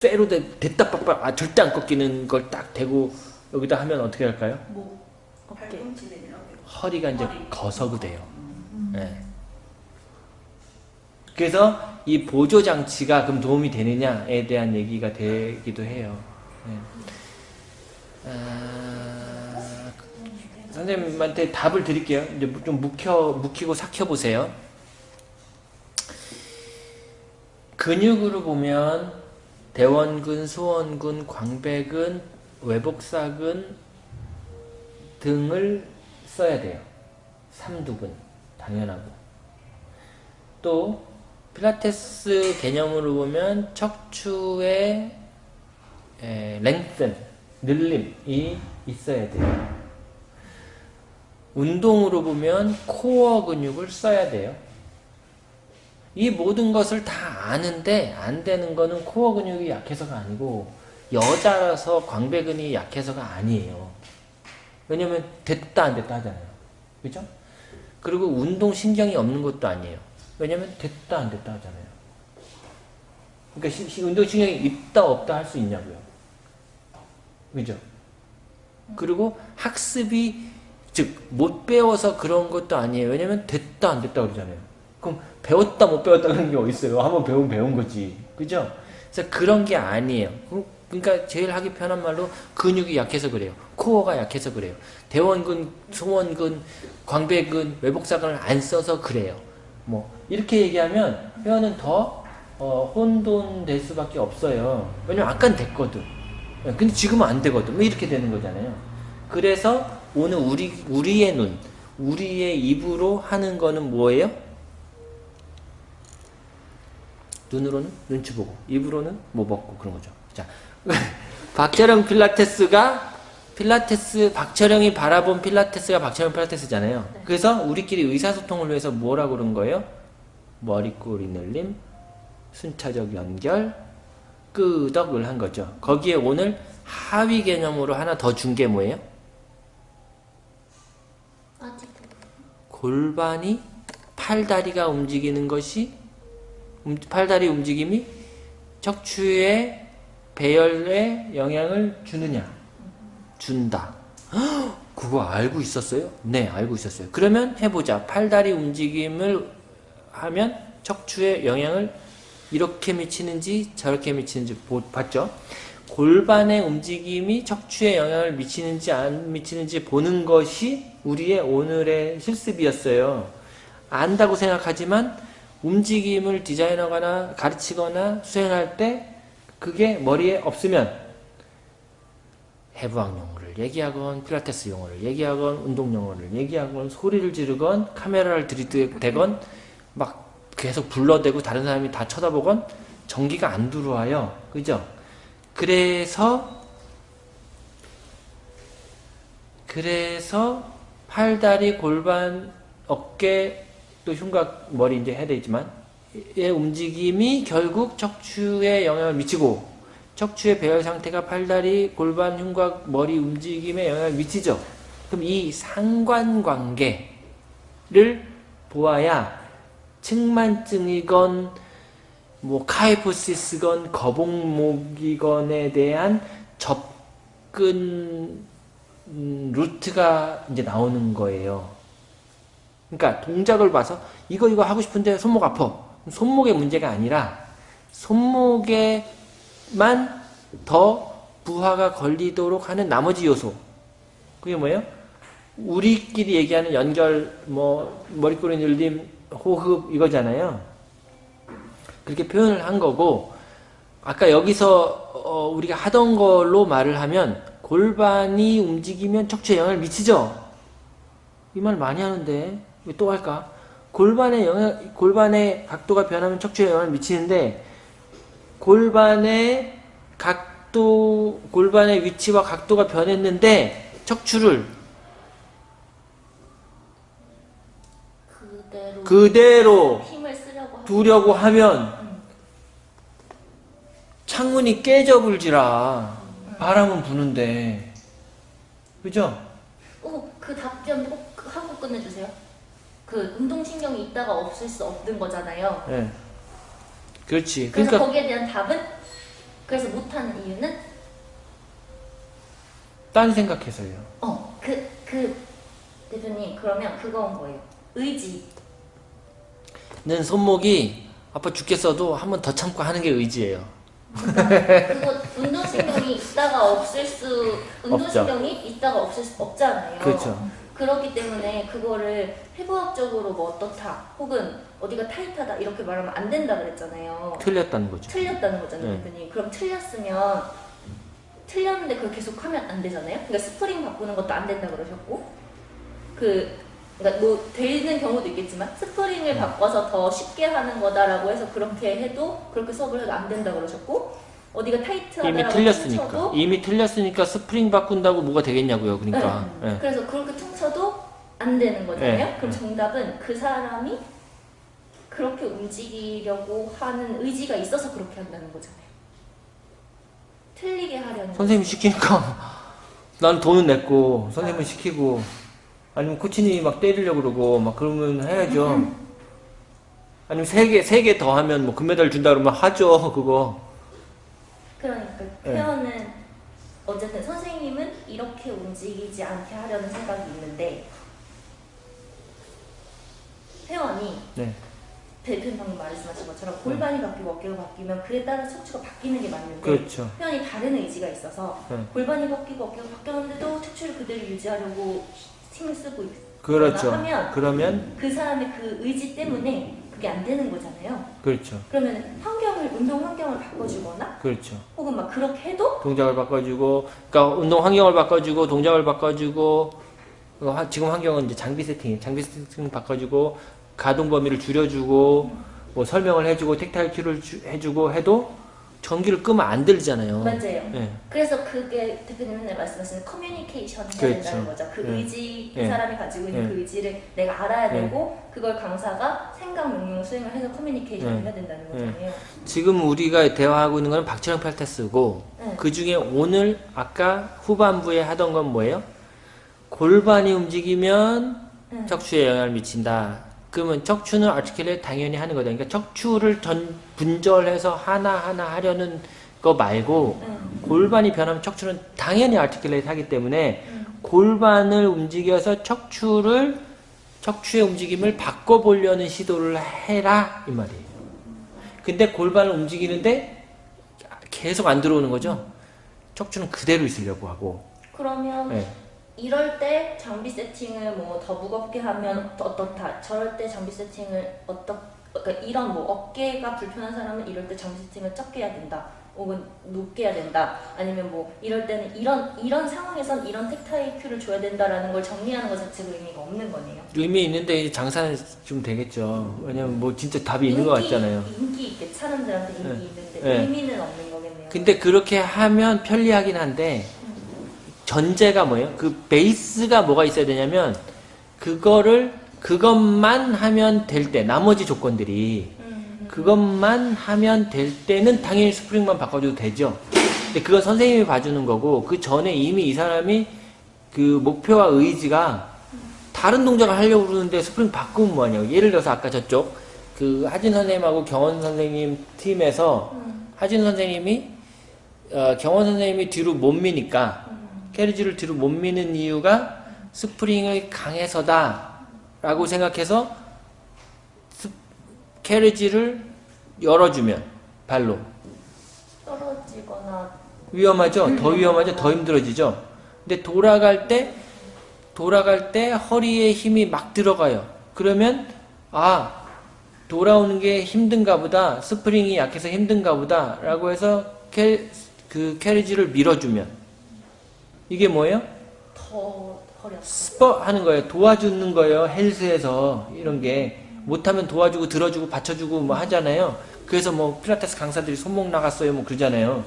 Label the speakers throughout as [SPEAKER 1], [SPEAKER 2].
[SPEAKER 1] 쇠로 돼, 됐다 빡빡 아 절대 안 꺾이는 걸 딱 대고 여기다 하면 어떻게 할까요?
[SPEAKER 2] 목, 어깨.
[SPEAKER 1] 허리가 이제
[SPEAKER 3] 허리.
[SPEAKER 1] 거석돼요. 예. 그래서 이 보조 장치가 그럼 도움이 되느냐에 대한 얘기가 되기도 해요. 예. 아, 선생님한테 답을 드릴게요. 이제 좀 묵혀 묵히고 삭혀 보세요. 근육으로 보면 대원근, 수원근, 광배근, 외복사근 등을 써야 돼요. 삼두근 당연하고 또 필라테스 개념으로 보면 척추의 에, 랭슨, 늘림이 있어야 돼요. 운동으로 보면 코어 근육을 써야 돼요. 이 모든 것을 다 아는데 안 되는 거는 코어 근육이 약해서가 아니고 여자라서 광배근이 약해서가 아니에요. 왜냐면 됐다 안 됐다 하잖아요. 그죠? 그리고 운동 신경이 없는 것도 아니에요. 왜냐면 됐다 안 됐다 하잖아요. 그러니까 시- 시- 운동 신경이 있다 없다 할 수 있냐고요. 그죠? 그리고 학습이 즉 못 배워서 그런 것도 아니에요. 왜냐면 됐다 안 됐다 그러잖아요. 그럼 배웠다 못 배웠다 그런 게 어디 있어요? 한번 배우면 배운 거지. 그죠? 그래서 그런 게 아니에요. 그- 그러니까 제일 하기 편한 말로 근육이 약해서 그래요. 코어가 약해서 그래요. 대원근, 소원근, 광배근, 외복사근을 안 써서 그래요. 뭐 이렇게 얘기하면 회원은 더 어, 혼돈될 수밖에 없어요. 왜냐면 아까는 됐거든. 예, 근데 지금은 안 되거든. 뭐 이렇게 되는 거잖아요. 그래서 오늘 우리 우리의 눈, 우리의 입으로 하는 거는 뭐예요? 눈으로는 눈치 보고, 입으로는 뭐 먹고 그런 거죠. 자, 박철영 필라테스가 필라테스 박철영이 바라본 필라테스가 박철영 필라테스잖아요. 그래서 우리끼리 의사소통을 위해서 뭐라고 그런 거예요? 머리꼬리 늘림, 순차적 연결, 끄덕을 한 거죠. 거기에 오늘 하위 개념으로 하나 더 준 게 뭐예요? 골반이 팔다리가 움직이는 것이 음, 팔다리 움직임이 척추의 배열에 영향을 주느냐? 준다. 헉, 그거 알고 있었어요? 네, 알고 있었어요. 그러면 해보자. 팔다리 움직임을 하면 척추에 영향을 이렇게 미치는지 저렇게 미치는지 보- 봤죠? 골반의 움직임이 척추에 영향을 미치는지 안 미치는지 보는 것이 우리의 오늘의 실습이었어요. 안다고 생각하지만 움직임을 디자인하거나 가르치거나 수행할 때 그게 머리에 없으면 해부학 용어를 얘기하건 필라테스 용어를 얘기하건 운동 용어를 얘기하건 소리를 지르건 카메라를 들이대건 막 계속 불러대고 다른 사람이 다 쳐다보건 전기가 안 들어와요. 그죠? 그래서 그래서 팔다리 골반 어깨 또 흉곽 머리 이제 해야 되지만 의 움직임이 결국 척추에 영향을 미치고 척추의 배열 상태가 팔다리 골반 흉곽 머리 움직임에 영향을 미치죠. 그럼 이 상관관계를 보아야 측만증이건 뭐 카이포시스건 거북목이건에 대한 접근 음, 루트가 이제 나오는 거예요. 그러니까 동작을 봐서 이거 이거 하고 싶은데 손목 아파. 손목의 문제가 아니라 손목에만 더 부하가 걸리도록 하는 나머지 요소. 그게 뭐예요? 우리끼리 얘기하는 연결, 뭐 머리꼬리 늘림, 호흡 이거잖아요. 그렇게 표현을 한 거고 아까 여기서 어, 우리가 하던 걸로 말을 하면 골반이 움직이면 척추에 영향을 미치죠. 이 말 많이 하는데 왜 또 할까? 골반의 영향, 골반의 각도가 변하면 척추에 영향을 미치는데 골반의 각도, 골반의 위치와 각도가 변했는데 척추를
[SPEAKER 2] 그대로
[SPEAKER 1] 그대로
[SPEAKER 2] 힘을 쓰려고 하는
[SPEAKER 1] 두려고 하면 창문이 깨져 불지라 바람은 부는데 그죠?
[SPEAKER 2] 꼭그 답변 꼭 하고 끝내주세요. 그 운동신경이 있다가 없을 수 없는 거잖아요.
[SPEAKER 1] 예. 그렇지.
[SPEAKER 2] 그래서
[SPEAKER 1] 그러니까
[SPEAKER 2] 거기에 대한 답은 그래서 못하는 이유는
[SPEAKER 1] 딴 생각해서요.
[SPEAKER 2] 어, 그, 그, 대표님, 그러면 그건 거예요. 의지.
[SPEAKER 1] 는 손목이 아파 죽겠어도 한 번 더 참고 하는 게 의지예요.
[SPEAKER 2] 그거 운동신경이 있다가 없을 수, 운동신경이 있다가 없을 수 없잖아요.
[SPEAKER 1] 그렇죠.
[SPEAKER 2] 그렇기 때문에 그거를 해부학적으로 뭐 어떻다, 혹은 어디가 타이트하다 이렇게 말하면 안 된다 그랬잖아요.
[SPEAKER 1] 틀렸다는 거죠.
[SPEAKER 2] 틀렸다는 거잖아요,
[SPEAKER 1] 네.
[SPEAKER 2] 대표님. 그럼 틀렸으면 틀렸는데 그걸 계속 하면 안 되잖아요. 그러니까 스프링 바꾸는 것도 안 된다 그러셨고, 그 그러니까 뭐 되는 경우도 있겠지만 스프링을 바꿔서 더 쉽게 하는 거다라고 해서 그렇게 해도 그렇게 수업을 해도 안 된다 그러셨고, 어디가 타이트하다라고
[SPEAKER 1] 이미 틀렸으니까.
[SPEAKER 2] 퉁쳐도
[SPEAKER 1] 이미 틀렸으니까 스프링 바꾼다고 뭐가 되겠냐고요. 그러니까.
[SPEAKER 2] 네.
[SPEAKER 1] 예.
[SPEAKER 2] 그래서 그렇게 퉁쳐도 안 되는 거잖아요.
[SPEAKER 1] 네.
[SPEAKER 2] 그럼
[SPEAKER 1] 네.
[SPEAKER 2] 정답은 그 사람이 그렇게 움직이려고 하는 의지가 있어서 그렇게 한다는 거잖아요. 틀리게 하려는
[SPEAKER 1] 선생님이
[SPEAKER 2] 거지.
[SPEAKER 1] 시키니까 난 돈은 냈고 선생님은 시키고 아니면 코치님이 막 때리려고 그러고 막 그러면 해야죠. 아니면 세 개 세 개 더 하면 뭐 금메달 준다 그러면 하죠. 그거.
[SPEAKER 2] 그러니까
[SPEAKER 1] 네.
[SPEAKER 2] 회원은 어쨌든 선생님은 이렇게 움직이지 않게 하려는 생각이 있는데 회원이
[SPEAKER 1] 네.
[SPEAKER 2] 대표님 방금 말씀하신 것처럼 골반이 바뀌고 어깨가 바뀌면 그에 따라 척추가 바뀌는 게 맞는데
[SPEAKER 1] 그렇죠.
[SPEAKER 2] 회원이 다른 의지가 있어서
[SPEAKER 1] 네.
[SPEAKER 2] 골반이 바뀌고 어깨가 바뀌었는데도 척추를 그대로 유지하려고 힘을 쓰고 있거나
[SPEAKER 1] 그렇죠.
[SPEAKER 2] 하면
[SPEAKER 1] 그러면
[SPEAKER 2] 그 사람의 그 의지 때문에 그게 안 되는 거잖아요.
[SPEAKER 1] 그렇죠.
[SPEAKER 2] 그러면 환경을 운동 환경을 바꿔주거나
[SPEAKER 1] 그렇죠.
[SPEAKER 2] 혹은 막 그렇게 해도
[SPEAKER 1] 동작을 바꿔주고, 그러니까 운동 환경을 바꿔주고, 동작을 바꿔주고, 어, 하- 지금 환경은 이제 장비 세팅, 장비 세팅 바꿔주고, 가동 범위를 줄여주고, 뭐 설명을 해주고, 텍타일 큐를 주- 해주고 해도 전기를 끄면 안 들리잖아요.
[SPEAKER 2] 맞아요.
[SPEAKER 1] 예.
[SPEAKER 2] 그래서 그게 대표님 맨날 말씀하시는 커뮤니케이션 해야
[SPEAKER 1] 그렇죠.
[SPEAKER 2] 된다는 거죠. 그
[SPEAKER 1] 예.
[SPEAKER 2] 의지 그
[SPEAKER 1] 예.
[SPEAKER 2] 사람이 가지고 있는
[SPEAKER 1] 예.
[SPEAKER 2] 그 의지를 내가 알아야
[SPEAKER 1] 예.
[SPEAKER 2] 되고 그걸 강사가 생각 명령 수행을 해서 커뮤니케이션을
[SPEAKER 1] 예.
[SPEAKER 2] 해야 된다는 거잖아요.
[SPEAKER 1] 지금 우리가 대화하고 있는 건 박철영 필테스고,
[SPEAKER 2] 네.
[SPEAKER 1] 그 중에 오늘 아까 후반부에 하던 건 뭐예요? 골반이 움직이면
[SPEAKER 2] 네.
[SPEAKER 1] 척추에 영향을 미친다. 그러면 척추는 아티클레 당연히 하는 거다. 그러니까 척추를 전 분절해서 하나하나 하려는 거 말고
[SPEAKER 2] 네.
[SPEAKER 1] 골반이 변하면 척추는 당연히 아티클레이트 하기 때문에
[SPEAKER 2] 음.
[SPEAKER 1] 골반을 움직여서 척추를 척추의 움직임을 바꿔보려는 시도를 해라 이 말이에요. 근데 골반을 움직이는데 계속 안 들어오는 거죠. 척추는 그대로 있으려고 하고.
[SPEAKER 2] 그러면
[SPEAKER 1] 네.
[SPEAKER 2] 이럴 때 장비 세팅을 뭐 더 무겁게 하면 더 어떻다. 저럴 때 장비 세팅을 어떻 그러니까 이런 뭐 어깨가 불편한 사람은 이럴 때 장비 세팅을 적게 해야 된다. 혹은 높게 해야 된다. 아니면 뭐 이럴 때는 이런 이런 상황에선 이런 텍타일 큐를 줘야 된다라는 걸 정리하는 것 자체가 의미가 없는 거네요.
[SPEAKER 1] 의미 있는데 이제 장사는 좀 되겠죠. 왜냐면 뭐 진짜 답이 있는 것
[SPEAKER 2] 인기-
[SPEAKER 1] 같잖아요.
[SPEAKER 2] 인기 있게 사람들한테 인기
[SPEAKER 1] 네.
[SPEAKER 2] 있는데
[SPEAKER 1] 네.
[SPEAKER 2] 의미는 없는 거겠네요.
[SPEAKER 1] 근데 그렇게 하면 편리하긴 한데 전제가 뭐예요? 그 베이스가 뭐가 있어야 되냐면 그거를 그것만 하면 될 때 나머지 조건들이
[SPEAKER 2] 음,
[SPEAKER 1] 그것만 하면 될 때는 당연히 스프링만 바꿔줘도 되죠. 근데 그건 선생님이 봐주는 거고 그 전에 이미 이 사람이 그 목표와 의지가 다른 동작을 하려고 그러는데 스프링 바꾸면 뭐하냐고. 예를 들어서 아까 저쪽 그 하진 선생님하고 경원 선생님 팀에서
[SPEAKER 2] 음,
[SPEAKER 1] 하진 선생님이 어, 경원 선생님이 뒤로 못 미니까
[SPEAKER 2] 음,
[SPEAKER 1] carriage를 뒤로 못 미는 이유가 스프링이 강해서다 라고 생각해서 스, carriage를 열어주면 발로
[SPEAKER 2] 떨어지거나
[SPEAKER 1] 위험하죠. 더 위험하죠. 더 힘들어지죠. 근데 돌아갈 때 돌아갈 때 허리에 힘이 막 들어가요. 그러면 아 돌아오는 게 힘든가 보다. 스프링이 약해서 힘든가 보다 라고 해서 캐, 그 carriage를 밀어주면 이게 뭐예요?
[SPEAKER 2] 더.
[SPEAKER 1] spot 하는 거예요. 도와주는 거예요. 헬스에서 이런 게 못하면 도와주고 들어주고 받쳐주고 뭐 하잖아요. 그래서 뭐 필라테스 강사들이 손목 나갔어요. 뭐 그러잖아요.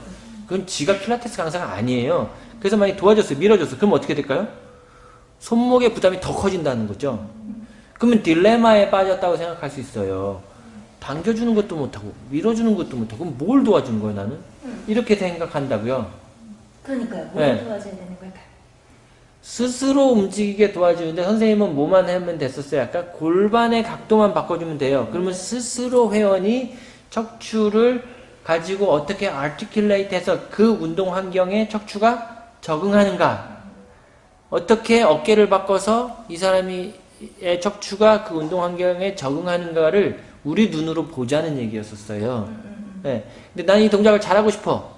[SPEAKER 1] 그건 지가 필라테스 강사가 아니에요. 그래서 만약 도와줬어요. 밀어줬어요. 그럼 어떻게 될까요? 손목의 부담이 더 커진다는 거죠. 그러면 딜레마에 빠졌다고 생각할 수 있어요. 당겨주는 것도 못하고 밀어주는 것도 못하고 그럼 뭘 도와주는 거예요 나는?
[SPEAKER 2] 음.
[SPEAKER 1] 이렇게 생각한다고요.
[SPEAKER 2] 그러니까요. 뭘
[SPEAKER 1] 네.
[SPEAKER 2] 도와줘야 되는 걸까요?
[SPEAKER 1] 스스로 움직이게 도와주는데 선생님은 뭐만 하면 됐었어요. 아까 골반의 각도만 바꿔주면 돼요. 그러면 스스로 회원이 척추를 가지고 어떻게 articulate해서 그 운동 환경에 척추가 적응하는가 어떻게 어깨를 바꿔서 이 사람이 의 척추가 그 운동 환경에 적응하는가를 우리 눈으로 보자는 얘기였었어요. 네. 근데 난 이 동작을 잘하고 싶어.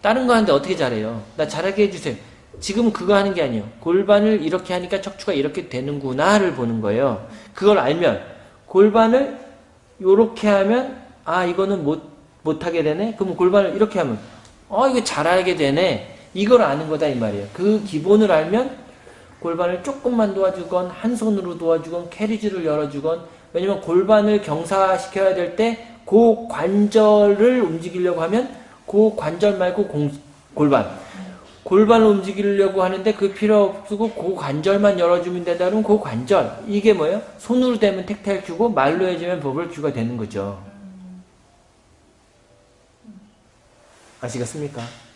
[SPEAKER 1] 다른 거 하는데 어떻게 잘해요? 나 잘하게 해주세요. 지금 그거 하는 게 아니에요. 골반을 이렇게 하니까 척추가 이렇게 되는구나를 보는 거예요. 그걸 알면 골반을 이렇게 하면 아 이거는 못 못하게 되네. 그럼 골반을 이렇게 하면 어 이거 잘하게 되네. 이걸 아는 거다 이 말이에요. 그 기본을 알면 골반을 조금만 도와주건 한 손으로 도와주건 캐리지를 열어주건 왜냐면 골반을 경사시켜야 될 때 그 관절을 움직이려고 하면 그 관절 말고 공, 골반 골반을 움직이려고 하는데 그 필요 없고 그 관절만 열어주면 된다 그러면 그 관절 이게 뭐예요? 손으로 되면 텍타일 큐고 말로 해주면 버블 큐가 되는 거죠 아시겠습니까?